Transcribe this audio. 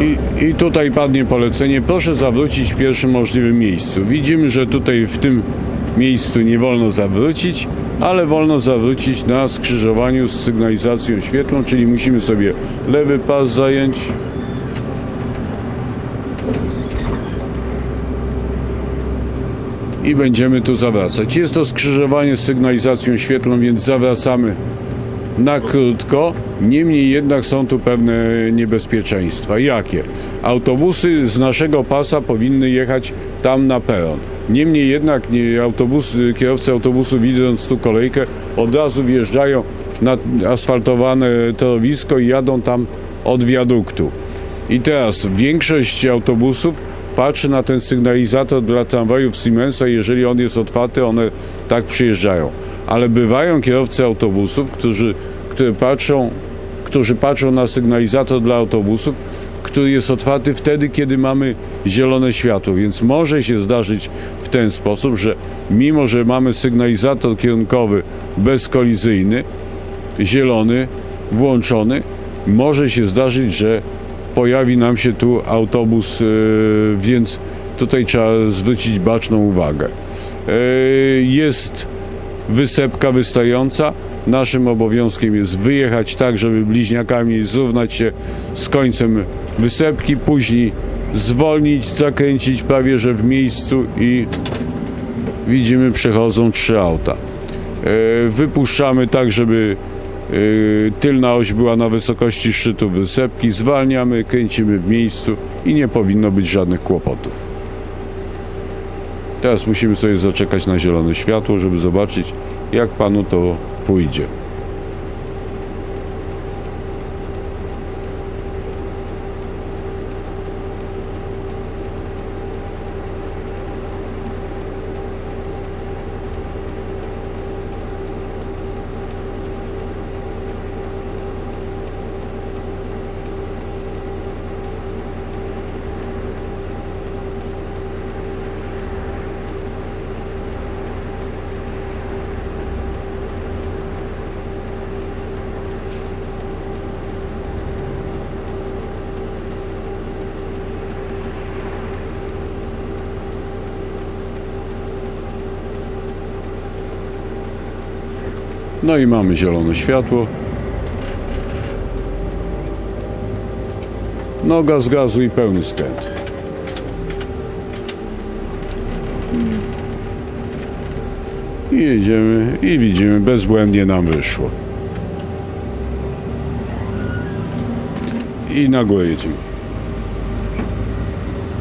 I, I tutaj padnie polecenie, proszę zawrócić w pierwszym możliwym miejscu. Widzimy, że tutaj w tym miejscu nie wolno zawrócić, ale wolno zawrócić na skrzyżowaniu z sygnalizacją świetlną, czyli musimy sobie lewy pas zająć. I będziemy tu zawracać. Jest to skrzyżowanie z sygnalizacją świetlną, więc zawracamy na krótko. Niemniej jednak są tu pewne niebezpieczeństwa. Jakie? Autobusy z naszego pasa powinny jechać tam na peron. Niemniej jednak nie, autobus, kierowcy autobusu widząc tu kolejkę od razu wjeżdżają na asfaltowane torowisko i jadą tam od wiaduktu. I teraz większość autobusów patrzy na ten sygnalizator dla tramwajów Siemensa, jeżeli on jest otwarty, one tak przyjeżdżają. Ale bywają kierowcy autobusów, którzy, które patrzą, którzy patrzą na sygnalizator dla autobusów, który jest otwarty wtedy, kiedy mamy zielone światło, więc może się zdarzyć w ten sposób, że mimo, że mamy sygnalizator kierunkowy bezkolizyjny, zielony, włączony, może się zdarzyć, że pojawi nam się tu autobus, yy, więc tutaj trzeba zwrócić baczną uwagę. Yy, Jest wysepka wystająca. Naszym obowiązkiem jest wyjechać tak, żeby bliźniakami zrównać się z końcem wysepki, później zwolnić, zakręcić prawie że w miejscu i widzimy przechodzą trzy auta. E, Wypuszczamy tak, żeby e, tylna oś była na wysokości szczytu wysepki, zwalniamy, kręcimy w miejscu i nie powinno być żadnych kłopotów. Teraz musimy sobie zaczekać na zielone światło, żeby zobaczyć, jak panu to pójdzie. No i mamy zielone światło. Noga z gazu i pełny skręt. I jedziemy i widzimy, bezbłędnie nam wyszło. I na jedziemy.